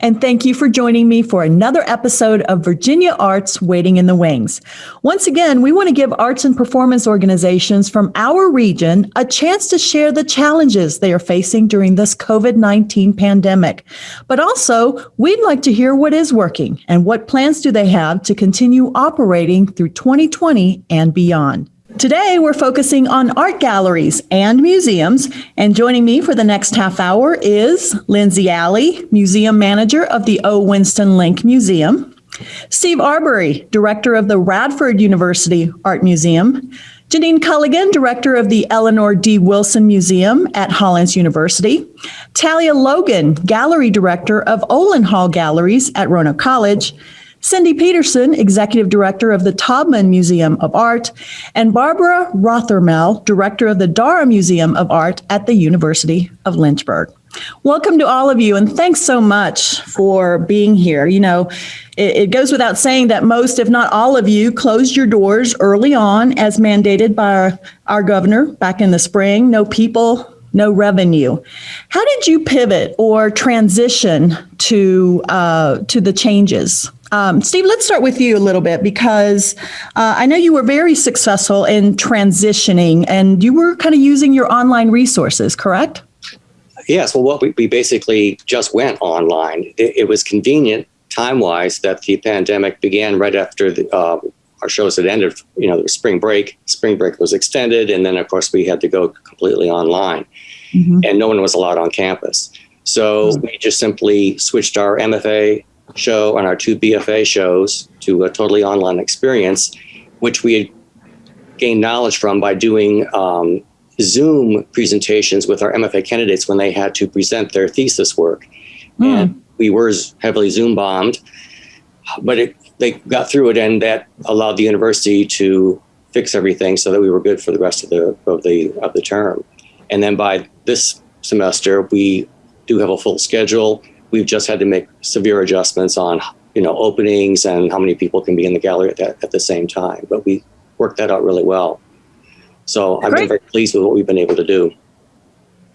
and thank you for joining me for another episode of Virginia Arts Waiting in the Wings. Once again, we want to give arts and performance organizations from our region a chance to share the challenges they are facing during this COVID 19 pandemic. But also, we'd like to hear what is working and what plans do they have to continue operating through 2020 and beyond. Today, we're focusing on art galleries and museums. And joining me for the next half hour is Lindsay Alley, Museum Manager of the O. Winston Link Museum, Steve Arbury, Director of the Radford University Art Museum, Janine Culligan, Director of the Eleanor D. Wilson Museum at Hollins University, Talia Logan, Gallery Director of Olin Hall Galleries at Roanoke College, Cindy Peterson, Executive Director of the Taubman Museum of Art, and Barbara Rothermel, Director of the Daura Museum of Art at the University of Lynchburg. Welcome to all of you, and thanks so much for being here. You know, it, it, goes without saying that most, if not all of you, closed your doors early on as mandated by our, our governor back in the spring. No people, no revenue. How did you pivot or transition to uh, to the changes? Um, Steve, let's start with you a little bit because uh, I know you were very successful in transitioning and you were kind of using your online resources, correct? Yes. Well, what we, we basically just went online. It, it was convenient time wise that the pandemic began right after the, uh, our shows had ended, you know, the spring break. Spring break was extended. And then, of course, we had to go completely online mm-hmm. and no one was allowed on campus. So mm-hmm. we just simply switched our MFA show and our two BFA shows to a totally online experience, which we had gained knowledge from by doing um, Zoom presentations with our MFA candidates when they had to present their thesis work. Mm. And we were heavily Zoom bombed, but it, they got through it and that allowed the university to fix everything so that we were good for the rest of the of the of the term. And then by this semester, we do have a full schedule we've just had to make severe adjustments on you know openings and how many people can be in the gallery at, that, at the same time. But we worked that out really well. So I've been very pleased with what we've been able to do.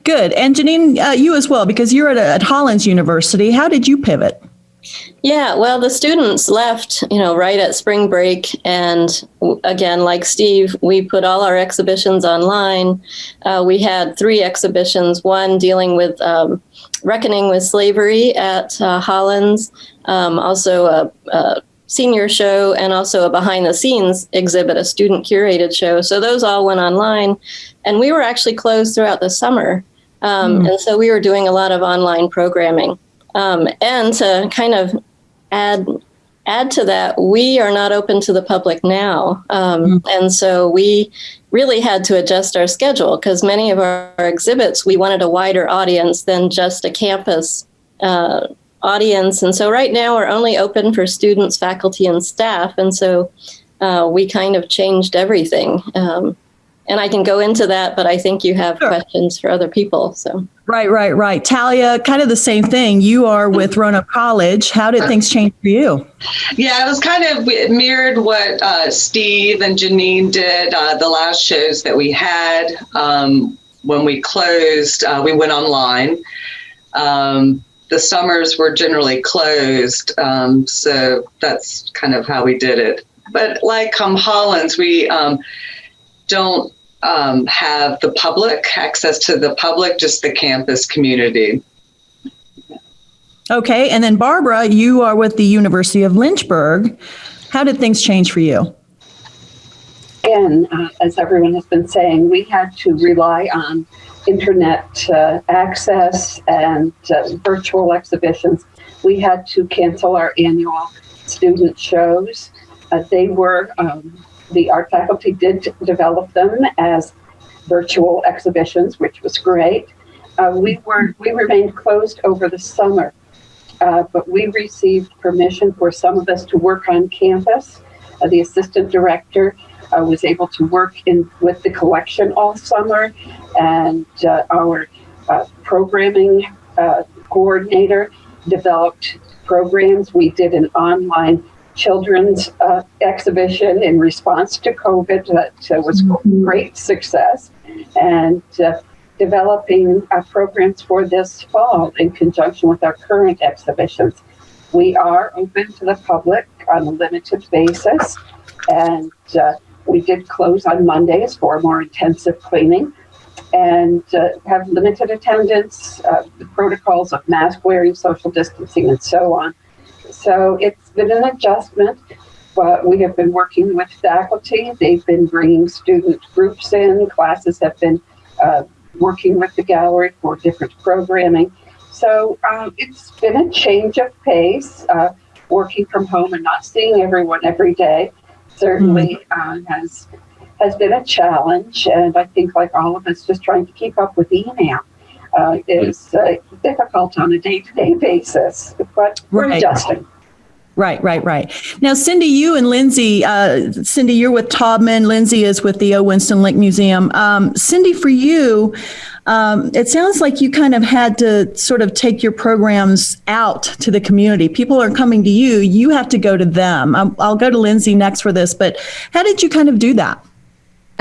Good. And Janine, uh, you as well, because you're at, at Hollins University. How did you pivot? Yeah, well, the students left, you know, right at spring break. And again, like Steve, we put all our exhibitions online. Uh, we had three exhibitions, one dealing with um, reckoning with slavery at uh, Hollins, um, also a, a senior show and also a behind the scenes exhibit, a student curated show. So those all went online. And we were actually closed throughout the summer. Um, mm. And so we were doing a lot of online programming. Um, and to kind of add add to that, we are not open to the public now. Um, mm. And so we really had to adjust our schedule because many of our, our, exhibits, we wanted a wider audience than just a campus uh, audience. And so right now we're only open for students, faculty, and staff. And so uh, we kind of changed everything. Um, and I can go into that, but I think you have sure. questions for other people. So right, right, right. Talia, kind of the same thing. You are with Roanoke College. How did things change for you? Yeah, it was kind of mirrored what uh, Steve and Janine did. Uh, the last shows that we had um, when we closed, uh, we went online. Um, the summers were generally closed, um, so that's kind of how we did it. But like um, Hollins, we um, don't um, have the public access to the public, just the campus community. Okay, and then Barbara, you are with the University of Lynchburg. How did things change for you? Again, uh, as everyone has been saying, we had to rely on internet uh, access and uh, virtual exhibitions. We had to cancel our annual student shows. Uh, they were um, the art faculty did develop them as virtual exhibitions, which was great. Uh, we were we remained closed over the summer, uh, but we received permission for some of us to work on campus. Uh, the assistant director uh, was able to work in with the collection all summer, and uh, our uh, programming coordinator developed programs. We did an online children's uh, exhibition in response to COVID that uh, was mm-hmm. great success. And uh, developing uh, programs for this fall in conjunction with our current exhibitions. We are open to the public on a limited basis, and uh, we did close on Mondays for more intensive cleaning and uh, have limited attendance, uh, the protocols of mask wearing, social distancing, and so on. So it's been an adjustment, but we have been working with faculty. They've been bringing student groups in. Classes have been uh, working with the gallery for different programming. So um, it's been a change of pace, uh, working from home and not seeing everyone every day. Certainly mm. has has been a challenge, and I think, like all of us, just trying to keep up with email uh, is uh, difficult on a day-to-day basis. But we're right. adjusting. Right, right, right. Now, Cindy, you and Lindsay, uh, Cindy, you're with Taubman. Lindsay is with the O. Winston Link Museum. Um, Cindy, for you, um, it sounds like you kind of had to sort of take your programs out to the community. People are coming to you, you have to go to them. Um, I'll go to Lindsay next for this, but how did you kind of do that?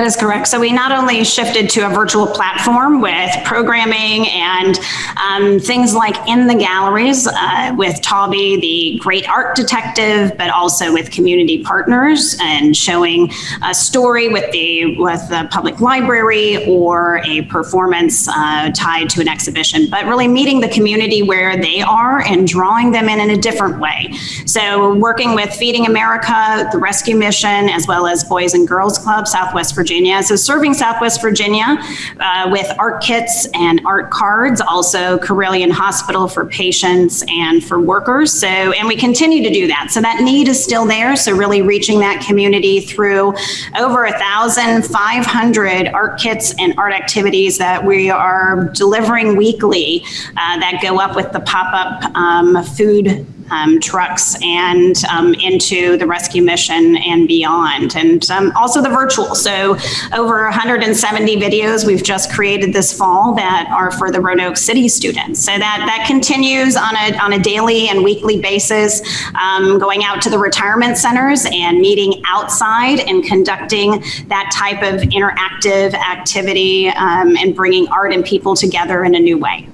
That is correct. So we not only shifted to a virtual platform with programming and um, things like in the galleries uh, with Tawby, the great art detective, but also with community partners and showing a story with the with the public library or a performance uh, tied to an exhibition, but really meeting the community where they are and drawing them in in a different way. So working with Feeding America, the Rescue Mission, as well as Boys and Girls Club, Southwest Virginia. So serving Southwest Virginia uh, with art kits and art cards, also Carilion Hospital for patients and for workers. So, and we continue to do that. So that need is still there. So really reaching that community through over a thousand five hundred art kits and art activities that we are delivering weekly uh, that go up with the pop-up um, food um, trucks and um, into the rescue mission and beyond, and um, also the virtual. So over 170 videos we've just created this fall that are for the Roanoke City students. So that that continues on a on a daily and weekly basis, um, going out to the retirement centers and meeting outside and conducting that type of interactive activity um, and bringing art and people together in a new way.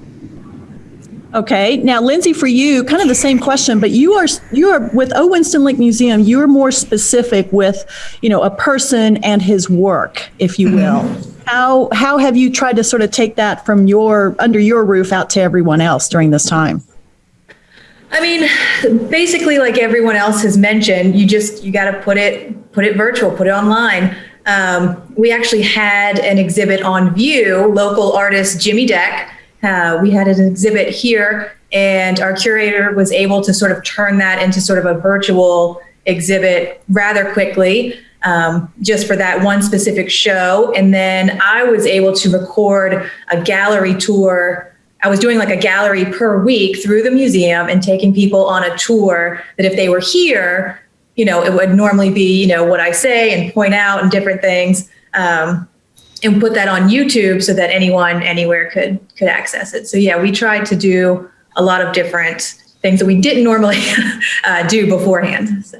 Okay. Now, Lindsay, for you, kind of the same question, but you are you are with O. Winston Link Museum. You are more specific with, you know, a person and his work, if you will. Mm-hmm. How how have you tried to sort of take that from your under your roof out to everyone else during this time? I mean, basically, like everyone else has mentioned, you just you got to put it put it virtual, put it online. Um, we actually had an exhibit on View. Local artist Jimmy Deck uh, we had an exhibit here, and our curator was able to sort of turn that into sort of a virtual exhibit rather quickly. Um, just for that one specific show. And then I was able to record a gallery tour. I was doing like a gallery per week through the museum and taking people on a tour that if they were here, you know, it would normally be, you know, what I say and point out and different things. Um, and put that on YouTube so that anyone anywhere could could access it. So yeah, we tried to do a lot of different things that we didn't normally uh, do beforehand. So.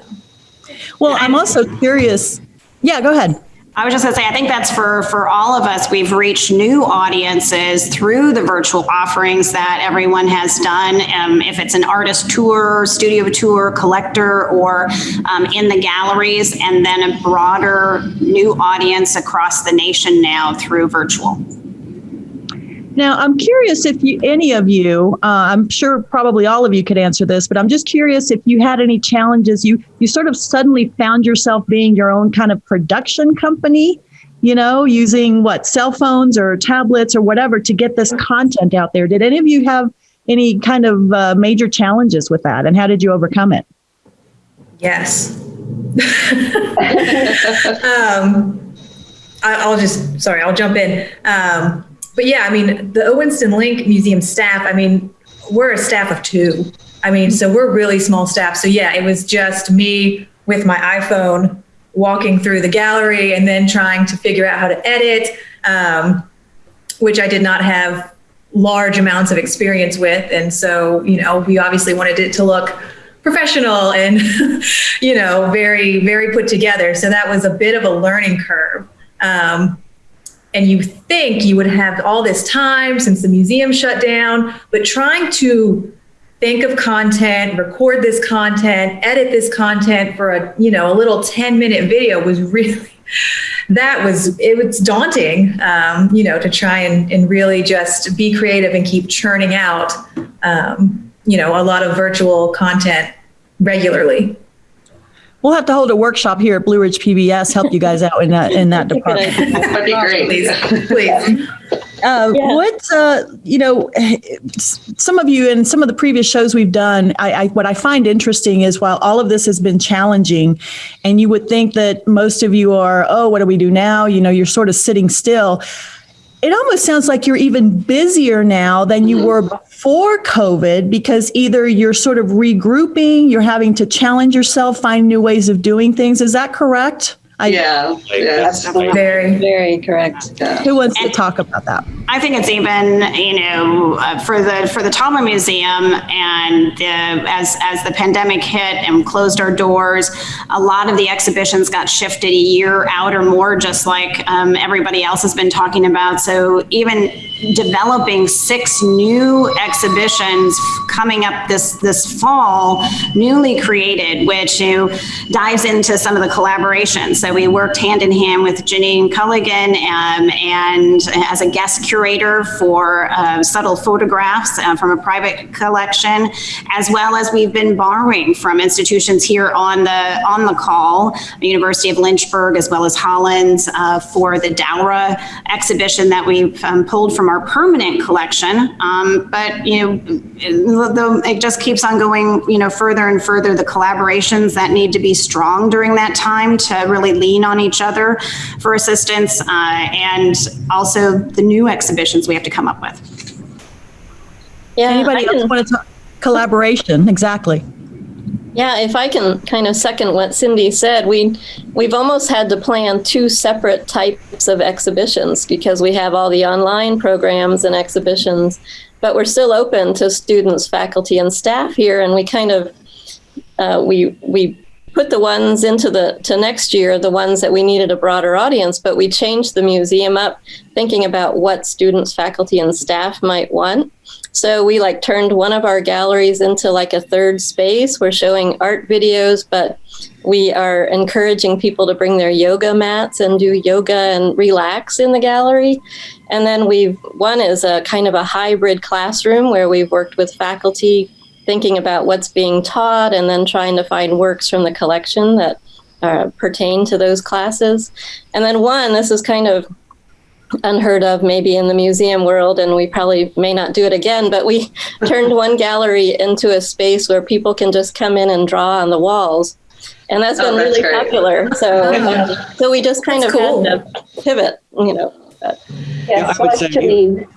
Well, I'm also curious. Yeah, go ahead. I was just going to say, I think that's for for all of us. We've reached new audiences through the virtual offerings that everyone has done. Um, if it's an artist tour, studio tour, collector, or um, in the galleries, and then a broader new audience across the nation now through virtual. Now, I'm curious if you, any of you, uh, I'm sure probably all of you could answer this, but I'm just curious if you had any challenges. You you sort of suddenly found yourself being your own kind of production company, you know, using what cell phones or tablets or whatever to get this content out there. Did any of you have any kind of uh, major challenges with that, and how did you overcome it? Yes. um, I, will just sorry, I'll jump in. Um, but yeah, I mean, the O. Winston Link Museum staff, I mean, we're a staff of two. I mean, so we're really small staff. So yeah, it was just me with my iPhone walking through the gallery and then trying to figure out how to edit, um, which I did not have large amounts of experience with. And so, you know, we obviously wanted it to look professional and, you know, very, very put together. So that was a bit of a learning curve. Um, and you think you would have all this time since the museum shut down, but trying to think of content, record this content, edit this content for a, you know, a little 10 minute video was really, that was, it was daunting, um, you know, to try and, and really just be creative and keep churning out, um, you know, a lot of virtual content regularly. We'll have to hold a workshop here at Blue Ridge PBS, help you guys out in that, in that department. That'd be great. Please, please. Uh, Yeah. What uh, you know, some of you in some of the previous shows we've done, I, I what I find interesting is while all of this has been challenging, and you would think that most of you are, oh, what do we do now? You know, you're sort of sitting still. It almost sounds like you're even busier now than you mm-hmm. were before COVID because either you're sort of regrouping, you're having to challenge yourself, find new ways of doing things. Is that correct? I, Yeah, yeah. Absolutely. Very. Very correct. Who wants to talk about that? I think it's even, you know, uh, for the for the Taubman Museum, and uh, as as the pandemic hit and closed our doors, a lot of the exhibitions got shifted a year out or more, just like um, everybody else has been talking about. So even developing six new exhibitions coming up this this fall, newly created, which you dives into some of the collaboration. So we worked hand in hand with Janine Culligan um, and as a guest curator for uh, subtle photographs uh, from a private collection, as well as we've been borrowing from institutions here on the on the call, University of Lynchburg as well as Hollins uh, for the Daura exhibition that we've um, pulled from our permanent collection. Um, but you know, the, the, it just keeps on going, you know, further and further. The collaborations that need to be strong during that time to really lean on each other for assistance, uh, and also the new exhibitions we have to come up with. Yeah, Anybody else want to talk? Collaboration, exactly. Yeah, if I can kind of second what Cindy said, we we've almost had to plan two separate types of exhibitions because we have all the online programs and exhibitions, but we're still open to students, faculty, and staff here, and we kind of uh, we we put the ones into the to next year, the ones that we needed a broader audience, but we changed the museum up, thinking about what students, faculty, and staff might want. So we like turned one of our galleries into like a third space. We're showing art videos, but we are encouraging people to bring their yoga mats and do yoga and relax in the gallery. And then we've one is a kind of a hybrid classroom where we've worked with faculty thinking about what's being taught and then trying to find works from the collection that uh, pertain to those classes. And then one, this is kind of unheard of maybe in the museum world and we probably may not do it again but we turned one gallery into a space where people can just come in and draw on the walls and that's Oh, been that's really great. popular so um, so we just kind That's of cool. had to pivot you know but, Yeah, I Yes, would like say- Janine,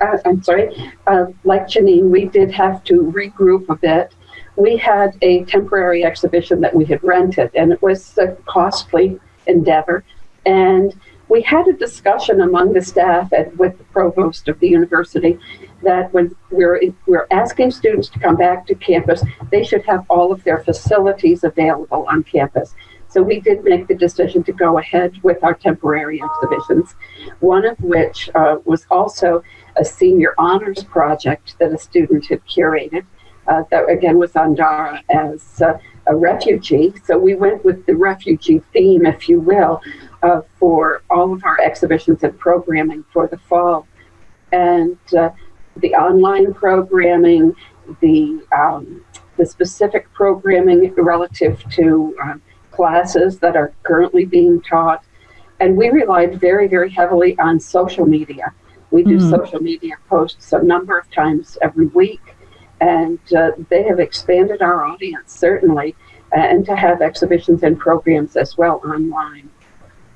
uh, I'm sorry, uh, like Janine, we did have to regroup a bit. We had a temporary exhibition that we had rented, and it was a costly endeavor. And we had a discussion among the staff and with the provost of the university that when we're, we're asking students to come back to campus, they should have all of their facilities available on campus. So we did make the decision to go ahead with our temporary exhibitions, one of which uh, was also a senior honors project that a student had curated. Uh, that again was on Daura as uh, a refugee. So we went with the refugee theme, if you will, uh, for all of our exhibitions and programming for the fall. And uh, the online programming, the um, the specific programming relative to um, classes that are currently being taught. And we relied very, very heavily on social media. We do Mm. social media posts a number of times every week, and uh, they have expanded our audience, certainly, and to have exhibitions and programs as well online.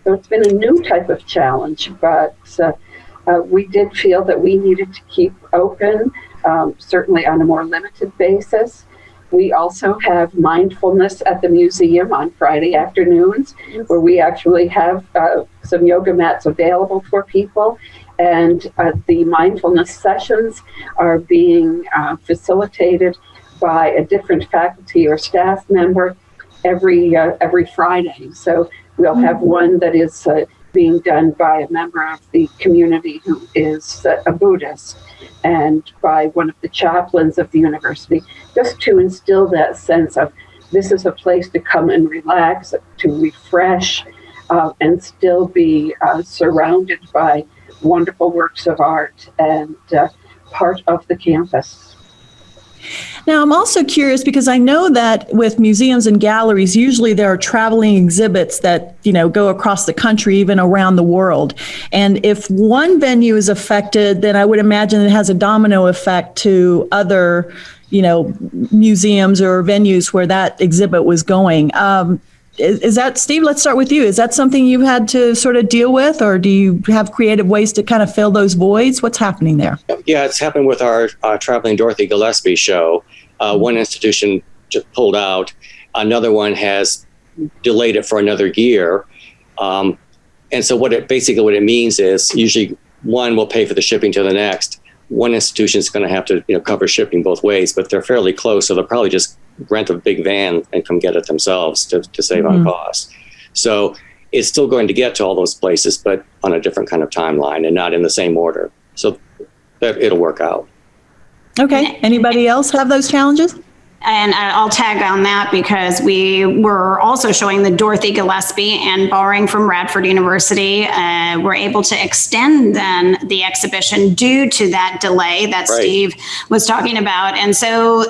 So it's been a new type of challenge, but uh, uh, we did feel that we needed to keep open, um, certainly on a more limited basis. We also have mindfulness at the museum on Friday afternoons, where we actually have uh, some yoga mats available for people. And uh, the mindfulness sessions are being uh, facilitated by a different faculty or staff member every uh, every Friday. So we'll have one that is uh, being done by a member of the community who is a Buddhist and by one of the chaplains of the university, just to instill that sense of this is a place to come and relax, to refresh, uh, and still be uh, surrounded by wonderful works of art and uh, part of the campus. Now, I'm also curious because I know that with museums and galleries, usually there are traveling exhibits that, you know, go across the country, even around the world. And if one venue is affected, then I would imagine it has a domino effect to other, you know, museums or venues where that exhibit was going. Um, is, is, that Steve? Let's start with you. Is that something you've had to sort of deal with, or do you have creative ways to kind of fill those voids? What's happening there? Yeah, it's happened with our uh, traveling Dorothy Gillespie show. Uh, one institution just pulled out, another one has delayed it for another year, um, and so what it basically what it means is usually one will pay for the shipping to the next. One institution is going to have to you know cover shipping both ways, but they're fairly close, so they'll probably just rent a big van and come get it themselves to, to save mm-hmm. on costs. So it's still going to get to all those places, but on a different kind of timeline and not in the same order. So it'll work out. Okay. Anybody else have those challenges? And I'll tag on that because we were also showing the Dorothy Gillespie and borrowing from Radford University, uh, we're able to extend then the exhibition due to that delay that right. Steve was talking about. And so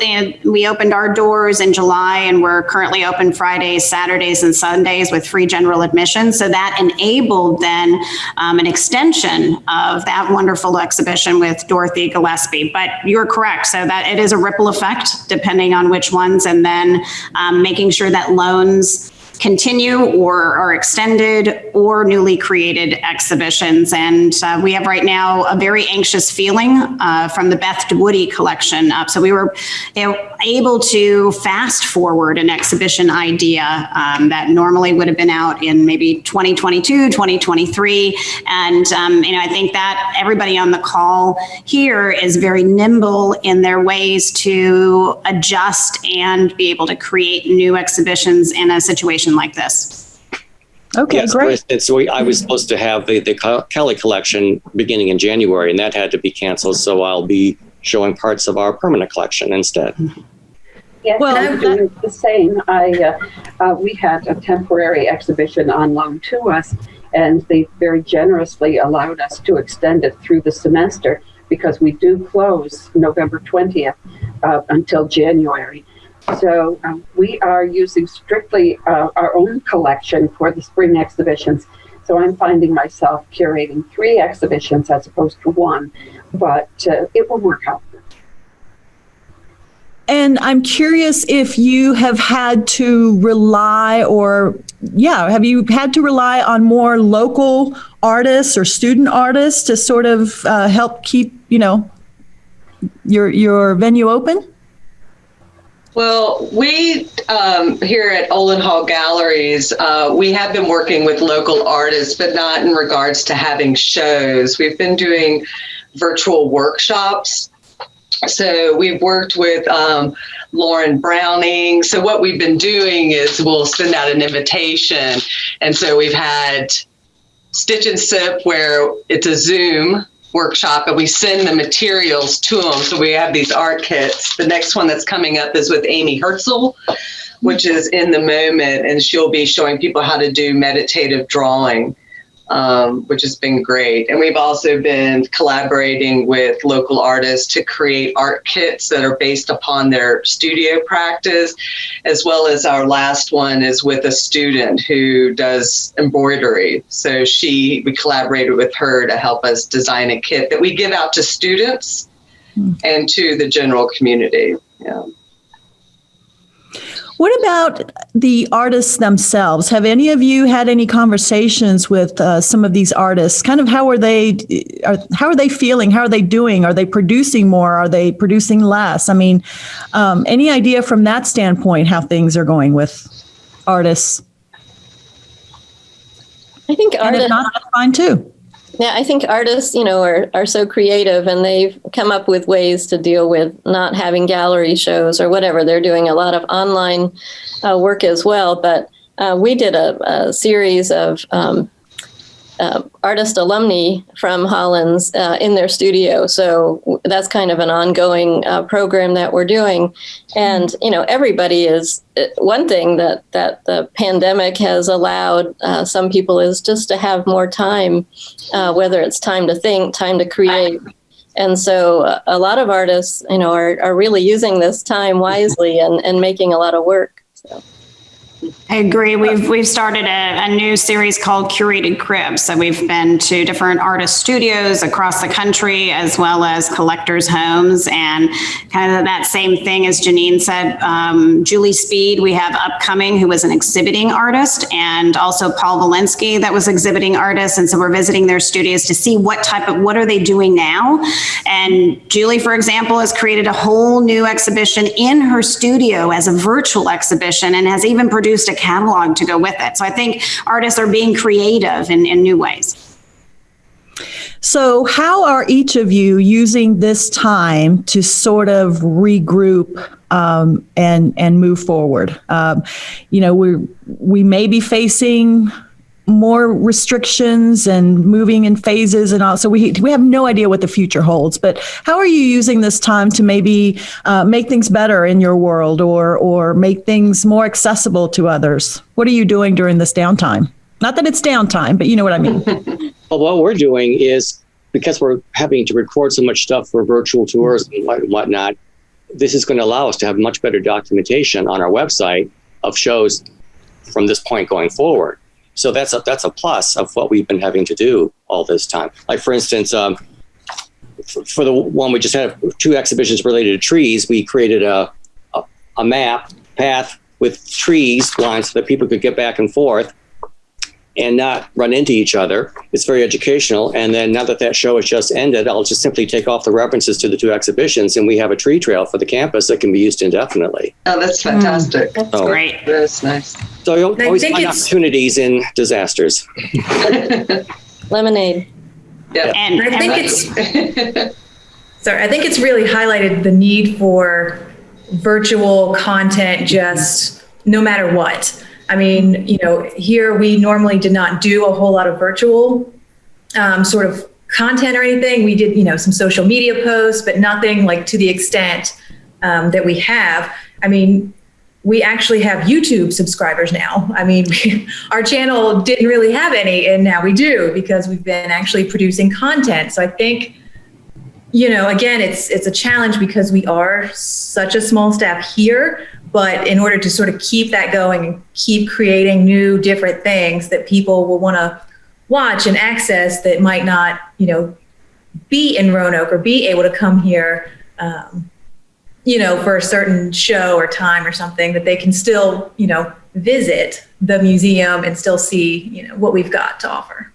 we opened our doors in July and we're currently open Fridays, Saturdays, and Sundays with free general admission. So that enabled then um, an extension of that wonderful exhibition with Dorothy Gillespie. But you're correct. So that it is a ripple effect depending on on which ones, and then um, making sure that loans continue or are extended or newly created exhibitions. And uh, we have right now a very anxious feeling uh, from the Beth Woody collection up. So we were know, able to fast forward an exhibition idea um, that normally would have been out in maybe 2022, 2023. And um, you know, I think that everybody on the call here is very nimble in their ways to adjust and be able to create new exhibitions in a situation situation like this. Okay, yes, great. And so we, I was supposed to have the, the Kelly collection beginning in January, and that had to be canceled. So I'll be showing parts of our permanent collection instead. Yes, well, I'm doing the same. I uh, uh, we had a temporary exhibition on loan to us, and they very generously allowed us to extend it through the semester because we do close November 20th uh, until January. So um, we are using strictly uh, our own collection for the spring exhibitions. So I'm finding myself curating three exhibitions as opposed to one, but uh, it will work out. And I'm curious if you have had to rely or, yeah, have you had to rely on more local artists or student artists to sort of uh, help keep, you know, your your venue open? Well, we um, here at Olin Hall Galleries, uh, we have been working with local artists, but not in regards to having shows. We've been doing virtual workshops. So we've worked with um, Lauren Browning. So what we've been doing is we'll send out an invitation. And so we've had Stitch and Sip where it's a Zoom workshop and we send the materials to them. So we have these art kits. The next one that's coming up is with Amy Herzl, which is in the moment, and she'll be showing people how to do meditative drawing um, which has been great. And we've also been collaborating with local artists to create art kits that are based upon their studio practice, as well as our last one is with a student who does embroidery. So she, we collaborated with her to help us design a kit that we give out to students mm. and to the general community. Yeah. What about the artists themselves? Have any of you had any conversations with uh, some of these artists? Kind of how are they? Are, how are they feeling? How are they doing? Are they producing more? Are they producing less? I mean, um, any idea from that standpoint how things are going with artists? I think artists. Not, that's fine too. Yeah, I think artists, you know, are, are so creative and they've come up with ways to deal with not having gallery shows or whatever. They're doing a lot of online uh, work as well. But uh, we did a, a series of um, uh, artist alumni from Hollins uh, in their studio. So that's kind of an ongoing uh, program that we're doing. And you know, everybody is uh, one thing that that the pandemic has allowed uh, some people is just to have more time, uh, whether it's time to think, time to create. And so a lot of artists, you know, are, are really using this time wisely and, and making a lot of work. So. I agree. We've we've started a, a, new series called Curated Cribs. So we've been to different artist studios across the country, as well as collectors' homes, and kind of that same thing as Janine said. Um, Julie Speed, we have upcoming, who was an exhibiting artist, and also Paul Walensky, that was exhibiting artist. And so we're visiting their studios to see what type of what are they doing now. And Julie, for example, has created a whole new exhibition in her studio as a virtual exhibition, and has even produced produced a catalog to go with it. So I think artists are being creative in, in new ways. So, how are each of you using this time to sort of regroup um, and and move forward? Um, you know, we we may be facing more restrictions and moving in phases and all. So we we have no idea what the future holds. But how are you using this time to maybe uh, make things better in your world or or make things more accessible to others? What are you doing during this downtime? Not that it's downtime, but you know what I mean. well, what we're doing is because we're having to record so much stuff for virtual tours and whatnot. This is going to allow us to have much better documentation on our website of shows from this point going forward. So that's a, that's a plus of what we've been having to do all this time. Like for instance, um, for, for, the one we just had two exhibitions related to trees, we created a, a, a map path with trees lines so that people could get back and forth and not run into each other. It's very educational. And then now that that show has just ended, I'll just simply take off the references to the two exhibitions and we have a tree trail for the campus that can be used indefinitely. Oh, that's fantastic. Mm, that's so, great. That's nice. So you always find opportunities in disasters. Lemonade. Yeah. And I think it's, sorry, I think it's really highlighted the need for virtual content just no matter what. I mean, you know, here we normally did not do a whole lot of virtual um, sort of content or anything. We did, you know, some social media posts, but nothing like to the extent um, that we have. I mean, we actually have YouTube subscribers now. I mean, we, our channel didn't really have any, and now we do because we've been actually producing content. So I think, you know, again, it's it's a challenge because we are such a small staff here, but in order to sort of keep that going and keep creating new, different things that people will want to watch and access that might not, you know, be in Roanoke or be able to come here, um, you know, for a certain show or time or something, that they can still, you know, visit the museum and still see, you know, what we've got to offer.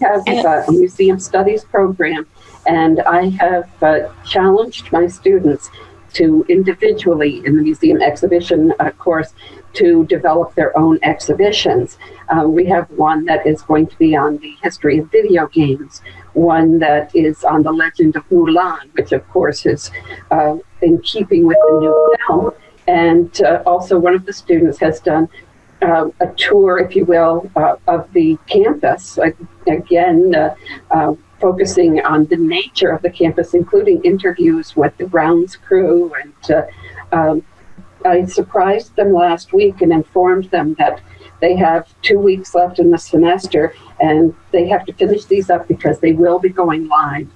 Yeah, we've got a museum studies program, and I have uh, challenged my students to individually in the museum exhibition uh, course to develop their own exhibitions. Uh, we have one that is going to be on the history of video games, one that is on the legend of Mulan, which of course is uh, in keeping with the new film. And uh, also one of the students has done uh, a tour, if you will, uh, of the campus. again, uh, focusing on the nature of the campus, including interviews with the grounds crew. And uh, um, I surprised them last week and informed them that they have two weeks left in the semester and they have to finish these up because they will be going live.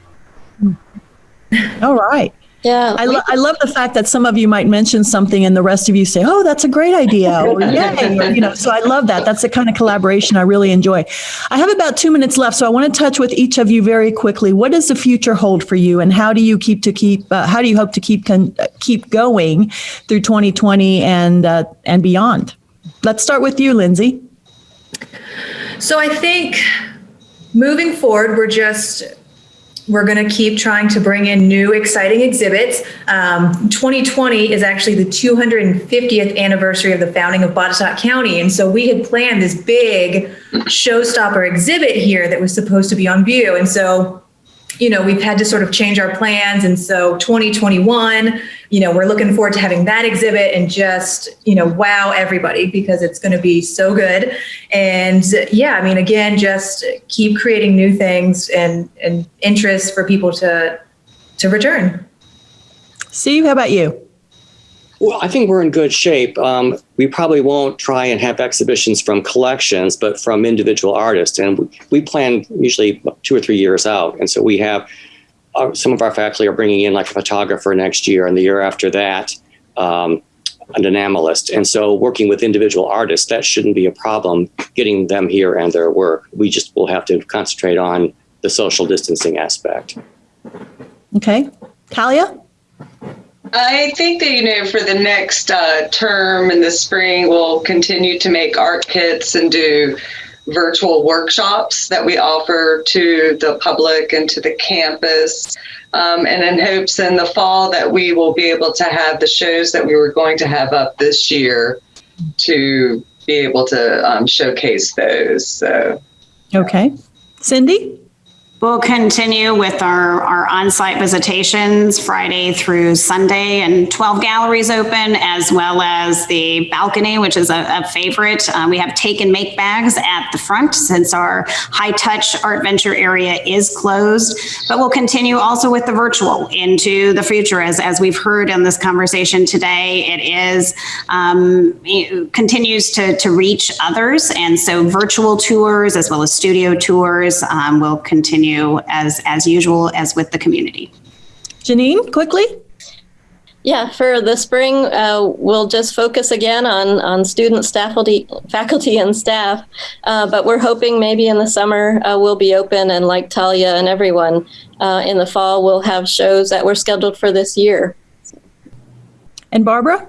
All right. Yeah. I, lo- I love the fact that some of you might mention something and the rest of you say, oh, that's a great idea. Or, Yay. Or, you know, so I love that. That's the kind of collaboration I really enjoy. I have about two minutes left, so I want to touch with each of you very quickly. What does the future hold for you and how do you keep to keep, uh, how do you hope to keep, con- keep going through 2020 and, uh, and beyond? Let's start with you, Lindsay. So I think moving forward, we're just we're going to keep trying to bring in new exciting exhibits. Um, 2020 is actually the 250th anniversary of the founding of Botetourt County. And so we had planned this big showstopper exhibit here that was supposed to be on view. And so you know, we've had to sort of change our plans. And so 2021, you know, we're looking forward to having that exhibit and just, you know, wow everybody because it's going to be so good. And yeah, I mean, again, just keep creating new things and, and interest for people to, to return. Steve, how about you? Well, I think we're in good shape. Um, we probably won't try and have exhibitions from collections, but from individual artists. And we, we plan usually two or three years out. And so we have uh, some of our faculty are bringing in like a photographer next year, and the year after that, um, an enamelist. And so working with individual artists, that shouldn't be a problem getting them here and their work. We just will have to concentrate on the social distancing aspect. Okay. Talia? I think that, you know, for the next uh, term in the spring, we'll continue to make art kits and do virtual workshops that we offer to the public and to the campus. Um, and in hopes in the fall that we will be able to have the shows that we were going to have up this year to be able to um, showcase those. So. Okay. Cindy? We'll continue with our, our on-site visitations Friday through Sunday and 12 galleries open, as well as the balcony, which is a, a favorite. Uh, we have take and make bags at the front since our high-touch art venture area is closed. But we'll continue also with the virtual into the future. As, as we've heard in this conversation today, it is um, it continues to, to reach others. And so virtual tours as well as studio tours um, will continue as, as usual as with the community. Janine, quickly? Yeah, for the spring, uh, we'll just focus again on, on students, faculty, faculty and staff. Uh, but we're hoping maybe in the summer uh, we'll be open and like Talia and everyone, uh, in the fall we'll have shows that were scheduled for this year. And Barbara?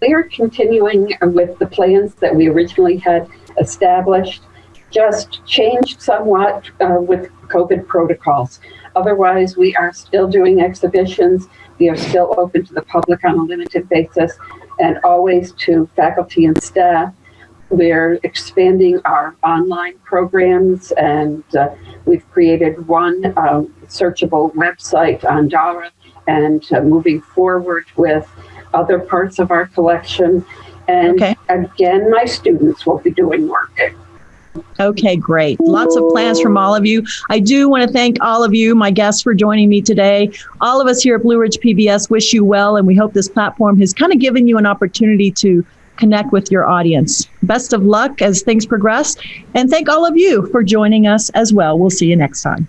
We are continuing with the plans that we originally had established just changed somewhat uh, with COVID protocols. Otherwise, we are still doing exhibitions. We are still open to the public on a limited basis and always to faculty and staff. We're expanding our online programs and uh, we've created one uh, searchable website on Daura and uh, moving forward with other parts of our collection. And Okay. again, my students will be doing work. Okay, great. Lots of plans from all of you. I do want to thank all of you, my guests, for joining me today. All of us here at Blue Ridge PBS wish you well, and we hope this platform has kind of given you an opportunity to connect with your audience. Best of luck as things progress, and thank all of you for joining us as well. We'll see you next time.